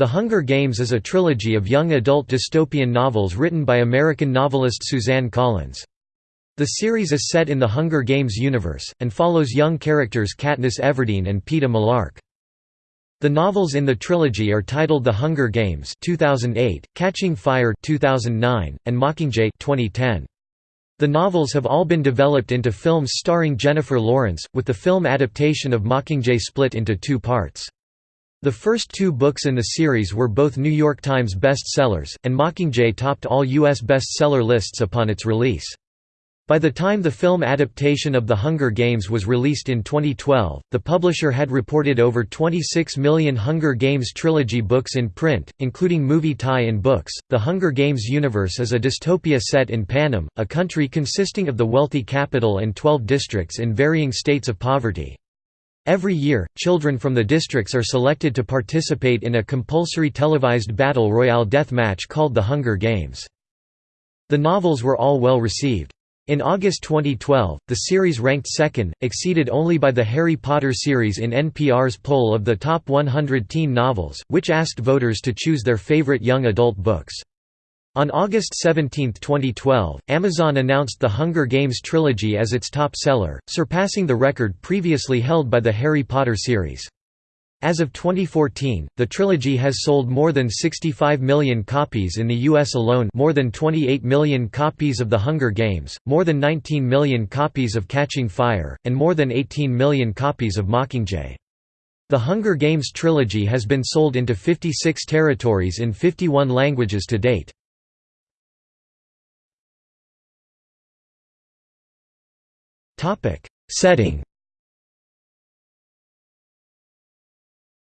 The Hunger Games is a trilogy of young adult dystopian novels written by American novelist Suzanne Collins. The series is set in the Hunger Games universe, and follows young characters Katniss Everdeen and Peeta Mellark. The novels in the trilogy are titled The Hunger Games 2008, Catching Fire 2009, and Mockingjay 2010. The novels have all been developed into films starring Jennifer Lawrence, with the film adaptation of Mockingjay split into two parts. The first two books in the series were both New York Times bestsellers, and Mockingjay topped all U.S. bestseller lists upon its release. By the time the film adaptation of The Hunger Games was released in 2012, the publisher had reported over 26 million Hunger Games trilogy books in print, including movie tie-in books. The Hunger Games universe is a dystopia set in Panem, a country consisting of the wealthy capital and 12 districts in varying states of poverty. Every year, children from the districts are selected to participate in a compulsory televised battle royale death match called the Hunger Games. The novels were all well received. In August 2012, the series ranked second, exceeded only by the Harry Potter series in NPR's poll of the top 100 teen novels, which asked voters to choose their favorite young adult books. On August 17, 2012, Amazon announced the Hunger Games trilogy as its top seller, surpassing the record previously held by the Harry Potter series. As of 2014, the trilogy has sold more than 65 million copies in the US alone, more than 28 million copies of The Hunger Games, more than 19 million copies of Catching Fire, and more than 18 million copies of Mockingjay. The Hunger Games trilogy has been sold into 56 territories in 51 languages to date. Setting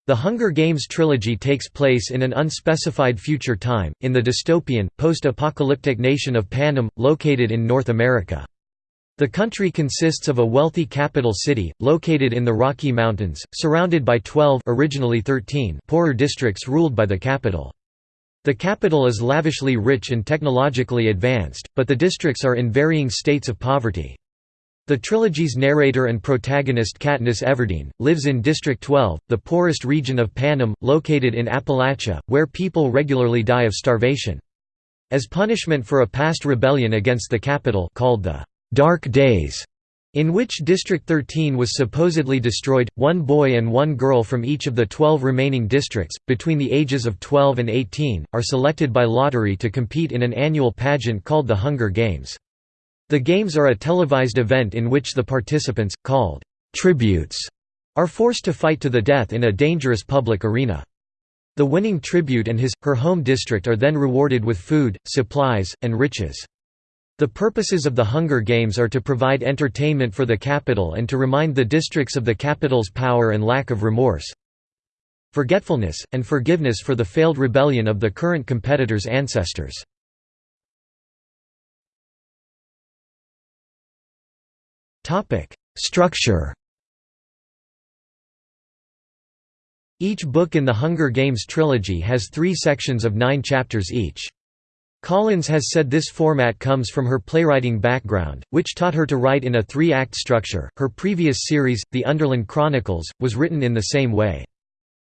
The Hunger Games trilogy takes place in an unspecified future time, in the dystopian, post-apocalyptic nation of Panem, located in North America. The country consists of a wealthy capital city, located in the Rocky Mountains, surrounded by 12 originally 13 poorer districts ruled by the capital. The capital is lavishly rich and technologically advanced, but the districts are in varying states of poverty. The trilogy's narrator and protagonist Katniss Everdeen, lives in District 12, the poorest region of Panem, located in Appalachia, where people regularly die of starvation. As punishment for a past rebellion against the capital called the Dark Days, in which District 13 was supposedly destroyed, one boy and one girl from each of the 12 remaining districts, between the ages of 12 and 18, are selected by lottery to compete in an annual pageant called the Hunger Games. The games are a televised event in which the participants, called tributes, are forced to fight to the death in a dangerous public arena. The winning tribute and his, her home district are then rewarded with food, supplies, and riches. The purposes of the Hunger Games are to provide entertainment for the capital and to remind the districts of the capital's power and lack of remorse, forgetfulness, and forgiveness for the failed rebellion of the current competitors' ancestors. Structure Each book in the Hunger Games trilogy has three sections of nine chapters each. Collins has said this format comes from her playwriting background, which taught her to write in a three-act structure. Her previous series, The Underland Chronicles, was written in the same way.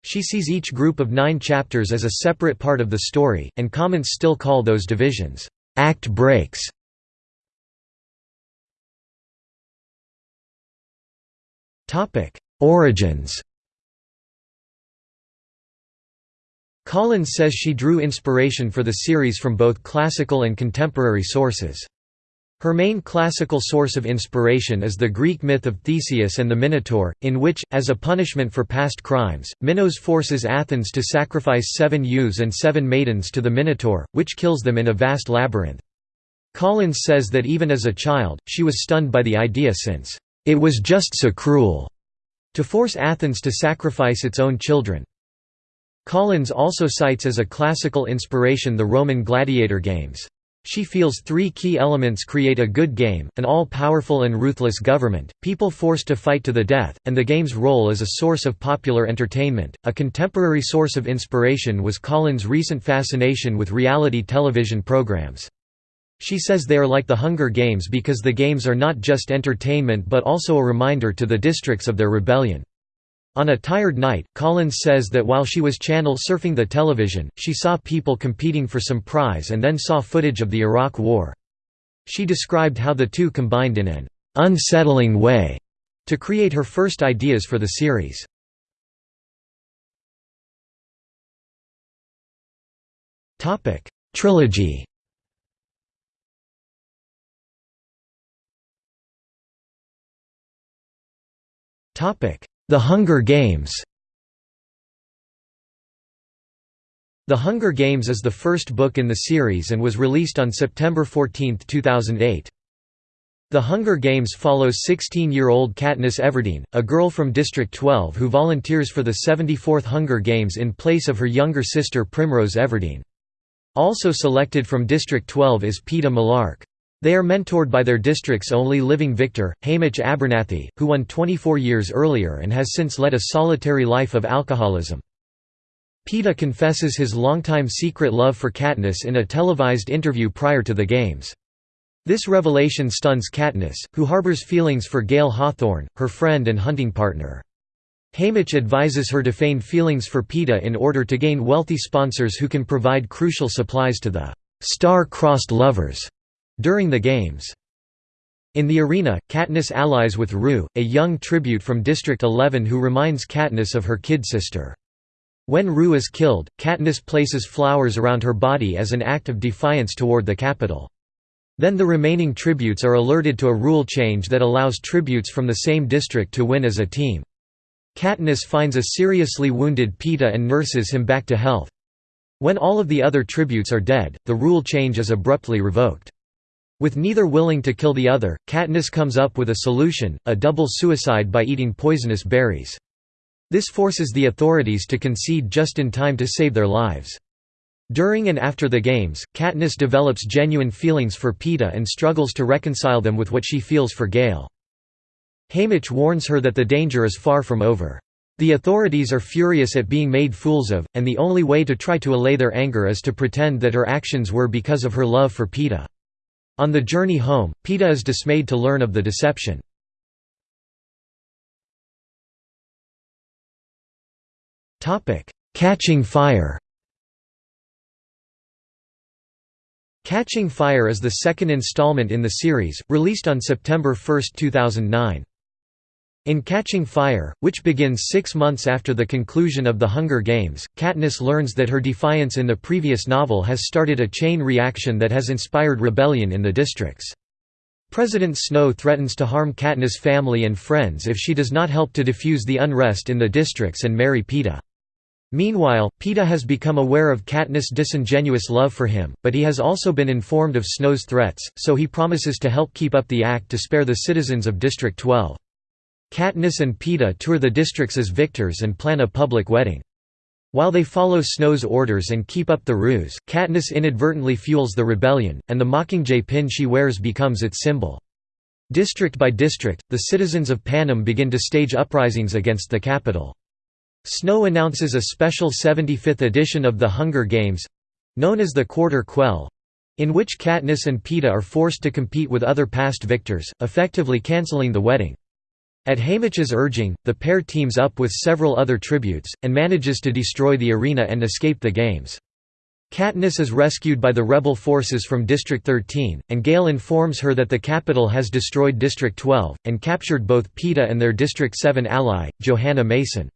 She sees each group of nine chapters as a separate part of the story, and comments still call those divisions, act breaks. Origins Collins says she drew inspiration for the series from both classical and contemporary sources. Her main classical source of inspiration is the Greek myth of Theseus and the Minotaur, in which, as a punishment for past crimes, Minos forces Athens to sacrifice seven youths and seven maidens to the Minotaur, which kills them in a vast labyrinth. Collins says that even as a child, she was stunned by the idea since it was just so cruel to force Athens to sacrifice its own children. Collins also cites as a classical inspiration the Roman gladiator games. She feels three key elements create a good game, an all-powerful and ruthless government, people forced to fight to the death, and the game's role as a source of popular entertainment. A contemporary source of inspiration was Collins' recent fascination with reality television programs. She says they are like the Hunger Games because the games are not just entertainment but also a reminder to the districts of their rebellion. On a tired night, Collins says that while she was channel surfing the television, she saw people competing for some prize and then saw footage of the Iraq War. She described how the two combined in an unsettling way to create her first ideas for the series. Trilogy The Hunger Games The Hunger Games is the first book in the series and was released on September 14, 2008. The Hunger Games follows 16-year-old Katniss Everdeen, a girl from District 12 who volunteers for the 74th Hunger Games in place of her younger sister Primrose Everdeen. Also selected from District 12 is Peeta Mellark. They are mentored by their district's only living victor, Haymitch Abernathy, who won 24 years earlier and has since led a solitary life of alcoholism. Peeta confesses his longtime secret love for Katniss in a televised interview prior to the games. This revelation stuns Katniss, who harbors feelings for Gale Hawthorne, her friend and hunting partner. Haymitch advises her to feign feelings for Peeta in order to gain wealthy sponsors who can provide crucial supplies to the star-crossed lovers during the games. In the arena, Katniss allies with Rue, a young tribute from District 11 who reminds Katniss of her kid sister. When Rue is killed, Katniss places flowers around her body as an act of defiance toward the capital. Then the remaining tributes are alerted to a rule change that allows tributes from the same district to win as a team. Katniss finds a seriously wounded Peeta and nurses him back to health. When all of the other tributes are dead, the rule change is abruptly revoked. With neither willing to kill the other, Katniss comes up with a solution, a double suicide by eating poisonous berries. This forces the authorities to concede just in time to save their lives. During and after the games, Katniss develops genuine feelings for Peeta and struggles to reconcile them with what she feels for Gale. Haymitch warns her that the danger is far from over. The authorities are furious at being made fools of, and the only way to try to allay their anger is to pretend that her actions were because of her love for Peeta. On the journey home, Peeta is dismayed to learn of the deception. Catching Fire Catching Fire is the second installment in the series, released on September 1, 2009. In Catching Fire, which begins six months after the conclusion of the Hunger Games, Katniss learns that her defiance in the previous novel has started a chain reaction that has inspired rebellion in the districts. President Snow threatens to harm Katniss' family and friends if she does not help to defuse the unrest in the districts and marry Peeta. Meanwhile, Peeta has become aware of Katniss' disingenuous love for him, but he has also been informed of Snow's threats, so he promises to help keep up the act to spare the citizens of District 12. Katniss and Peeta tour the districts as victors and plan a public wedding. While they follow Snow's orders and keep up the ruse, Katniss inadvertently fuels the rebellion, and the Mockingjay pin she wears becomes its symbol. District by district, the citizens of Panem begin to stage uprisings against the capital. Snow announces a special 75th edition of the Hunger Games—known as the Quarter Quell—in which Katniss and Peeta are forced to compete with other past victors, effectively cancelling the wedding. At Haymitch's urging, the pair teams up with several other tributes, and manages to destroy the arena and escape the games. Katniss is rescued by the rebel forces from District 13, and Gale informs her that the capital has destroyed District 12, and captured both Peeta and their District 7 ally, Johanna Mason.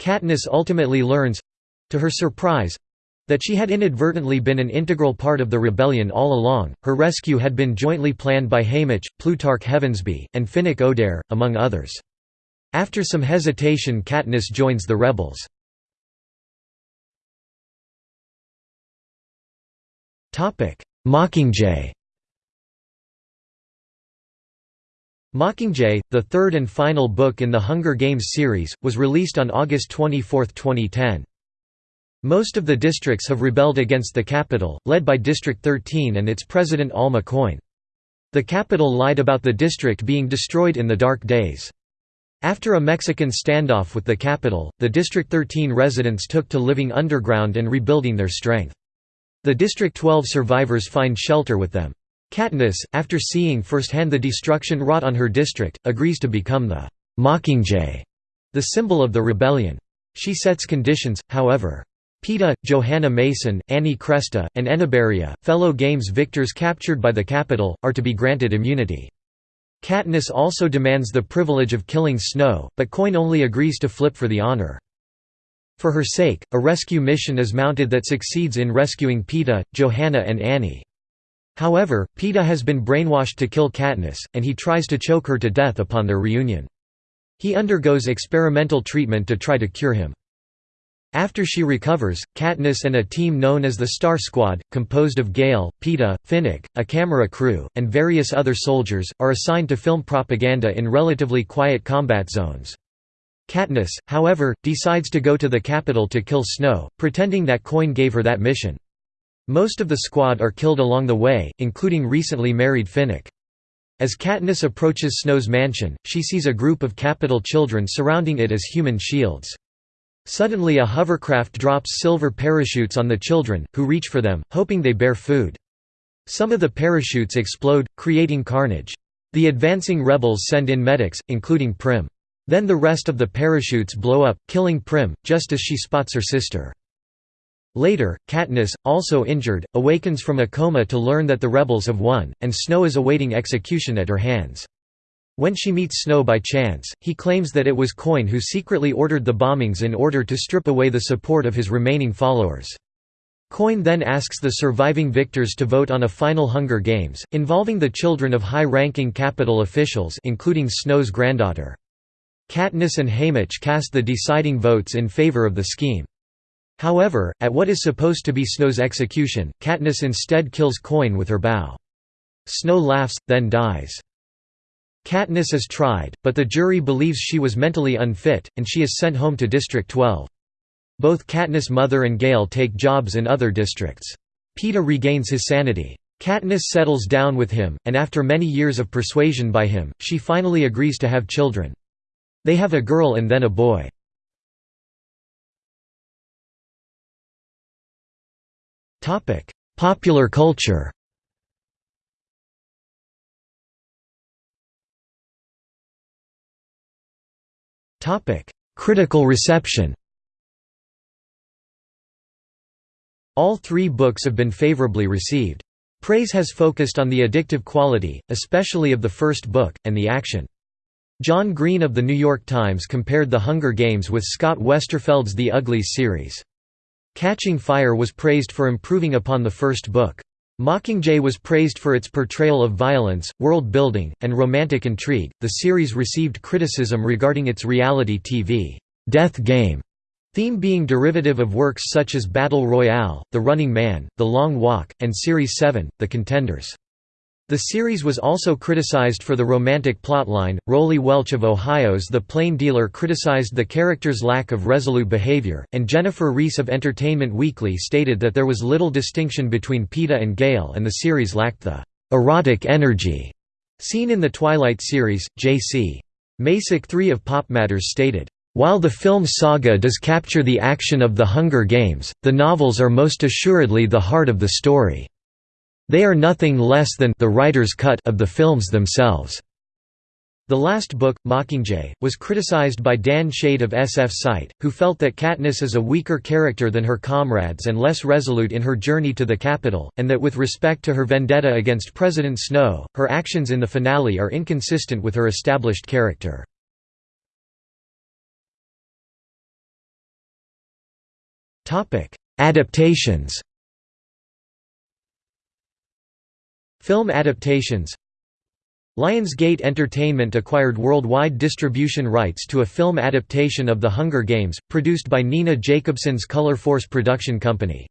Katniss ultimately learns—to her surprise, that she had inadvertently been an integral part of the rebellion all along. Her rescue had been jointly planned by Haymitch, Plutarch Heavensbee, and Finnick Odair, among others. After some hesitation Katniss joins the rebels. Mockingjay Mockingjay, the third and final book in the Hunger Games series, was released on August 24, 2010. Most of the districts have rebelled against the capital, led by District 13 and its president Alma Coin. The capital lied about the district being destroyed in the dark days. After a Mexican standoff with the capital, the District 13 residents took to living underground and rebuilding their strength. The District 12 survivors find shelter with them. Katniss, after seeing firsthand the destruction wrought on her district, agrees to become the Mockingjay. the symbol of the rebellion. She sets conditions, however. Peeta, Johanna Mason, Annie Cresta, and Enobaria, fellow Games victors captured by the Capitol, are to be granted immunity. Katniss also demands the privilege of killing Snow, but Coin only agrees to flip for the honor. For her sake, a rescue mission is mounted that succeeds in rescuing Peeta, Johanna and Annie. However, Peeta has been brainwashed to kill Katniss, and he tries to choke her to death upon their reunion. He undergoes experimental treatment to try to cure him. After she recovers, Katniss and a team known as the Star Squad, composed of Gale, Peeta, Finnick, a camera crew, and various other soldiers, are assigned to film propaganda in relatively quiet combat zones. Katniss, however, decides to go to the capital to kill Snow, pretending that Coin gave her that mission. Most of the squad are killed along the way, including recently married Finnick. As Katniss approaches Snow's mansion, she sees a group of Capitol children surrounding it as human shields. Suddenly a hovercraft drops silver parachutes on the children, who reach for them, hoping they bear food. Some of the parachutes explode, creating carnage. The advancing rebels send in medics, including Prim. Then the rest of the parachutes blow up, killing Prim, just as she spots her sister. Later, Katniss, also injured, awakens from a coma to learn that the rebels have won, and Snow is awaiting execution at her hands. When she meets Snow by chance, he claims that it was Coin who secretly ordered the bombings in order to strip away the support of his remaining followers. Coin then asks the surviving victors to vote on a final Hunger Games, involving the children of high-ranking Capitol officials including Snow's granddaughter. Katniss and Haymitch cast the deciding votes in favor of the scheme. However, at what is supposed to be Snow's execution, Katniss instead kills Coin with her bow. Snow laughs, then dies. Katniss is tried, but the jury believes she was mentally unfit, and she is sent home to District 12. Both Katniss' mother and Gale take jobs in other districts. Peeta regains his sanity. Katniss settles down with him, and after many years of persuasion by him, she finally agrees to have children. They have a girl and then a boy. Popular culture Critical reception All three books have been favorably received. Praise has focused on the addictive quality, especially of the first book, and the action. John Green of The New York Times compared The Hunger Games with Scott Westerfeld's The Uglies series. Catching Fire was praised for improving upon the first book. Mockingjay was praised for its portrayal of violence, world building, and romantic intrigue. The series received criticism regarding its reality TV death game theme being derivative of works such as Battle Royale, The Running Man, The Long Walk, and Series 7, The Contenders. The series was also criticized for the romantic plotline. Rollie Welch of Ohio's The Plain Dealer criticized the character's lack of resolute behavior, and Jennifer Reese of Entertainment Weekly stated that there was little distinction between Peeta and Gale and the series lacked the erotic energy seen in the Twilight series. J.C. Macek III of Pop Matters stated, while the film saga does capture the action of the Hunger Games, the novels are most assuredly the heart of the story. They are nothing less than the writer's cut of the films themselves. The last book, Mockingjay, was criticized by Dan Shade of SF Site, who felt that Katniss is a weaker character than her comrades and less resolute in her journey to the Capitol, and that with respect to her vendetta against President Snow, her actions in the finale are inconsistent with her established character. Adaptations Film adaptations Lionsgate Entertainment acquired worldwide distribution rights to a film adaptation of The Hunger Games, produced by Nina Jacobson's Color Force production company.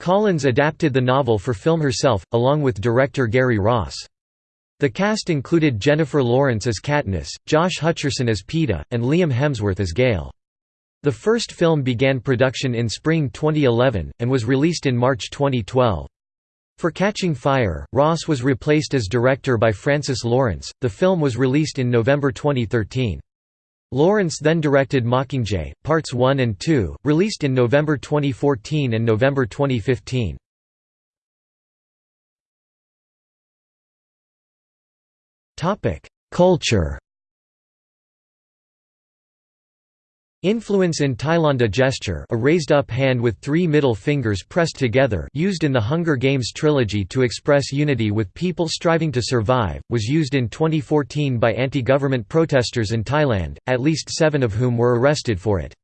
Collins adapted the novel for film herself, along with director Gary Ross. The cast included Jennifer Lawrence as Katniss, Josh Hutcherson as Peeta, and Liam Hemsworth as Gale. The first film began production in spring 2011, and was released in March 2012. For Catching Fire, Ross was replaced as director by Francis Lawrence. The film was released in November 2013. Lawrence then directed Mockingjay, Parts 1 and 2, released in November 2014 and November 2015. Culture Influence in Thailand gesture a raised up hand with three middle fingers pressed together used in the Hunger Games trilogy to express unity with people striving to survive, was used in 2014 by anti-government protesters in Thailand, at least seven of whom were arrested for it.